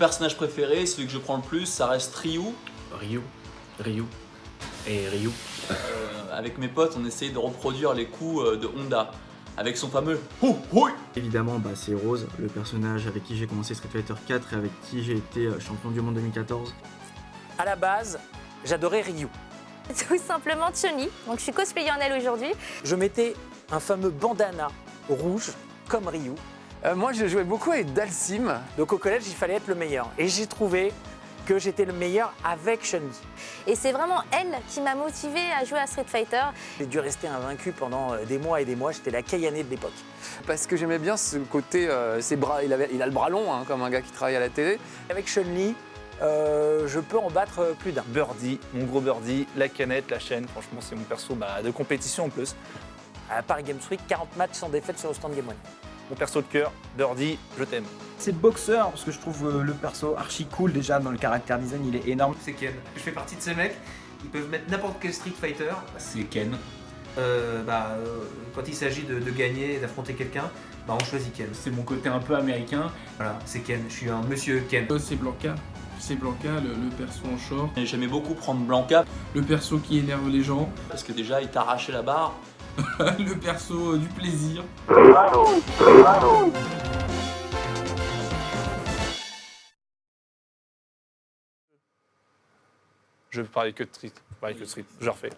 personnage préféré, celui que je prends le plus, ça reste Ryu. Ryu, Ryu et Ryu. Euh, avec mes potes, on essayait de reproduire les coups euh, de Honda avec son fameux Hou Hui Évidemment, bah, c'est Rose, le personnage avec qui j'ai commencé Street Fighter 4 et avec qui j'ai été euh, champion du monde 2014. À la base, j'adorais Ryu. Tout simplement Chun-Li, donc je suis cosplayer en elle aujourd'hui. Je mettais un fameux bandana rouge comme Ryu. Euh, moi, je jouais beaucoup avec Dalsim. Donc au collège, il fallait être le meilleur. Et j'ai trouvé que j'étais le meilleur avec Chun-Li. Et c'est vraiment elle qui m'a motivée à jouer à Street Fighter. J'ai dû rester invaincu pendant euh, des mois et des mois. J'étais la Kayané de l'époque. Parce que j'aimais bien ce côté, euh, ses bras, il, avait, il a le bras long, hein, comme un gars qui travaille à la télé. Avec Chun-Li, euh, je peux en battre plus d'un. Birdie, mon gros Birdie, la canette, la chaîne, franchement c'est mon perso bah, de compétition en plus. À Paris Games Week, 40 matchs sans défaite sur le stand Game One. Mon perso de cœur, Birdie, je t'aime. C'est boxeur parce que je trouve euh, le perso archi cool déjà dans le caractère design, il est énorme. C'est Ken. Je fais partie de ces mecs, ils peuvent mettre n'importe quel Street Fighter. C'est Ken. Euh, bah, euh, quand il s'agit de, de gagner, d'affronter quelqu'un, bah, on choisit Ken. C'est mon côté un peu américain. Voilà, c'est Ken. Je suis un monsieur Ken. Euh, c'est Blanca. C'est Blanca, le, le perso en short. J'aimais beaucoup prendre Blanca Le perso qui énerve les gens. parce que déjà il t'arrachait la barre. le perso euh, du plaisir. Je parler que de street, parler que de street, je refais.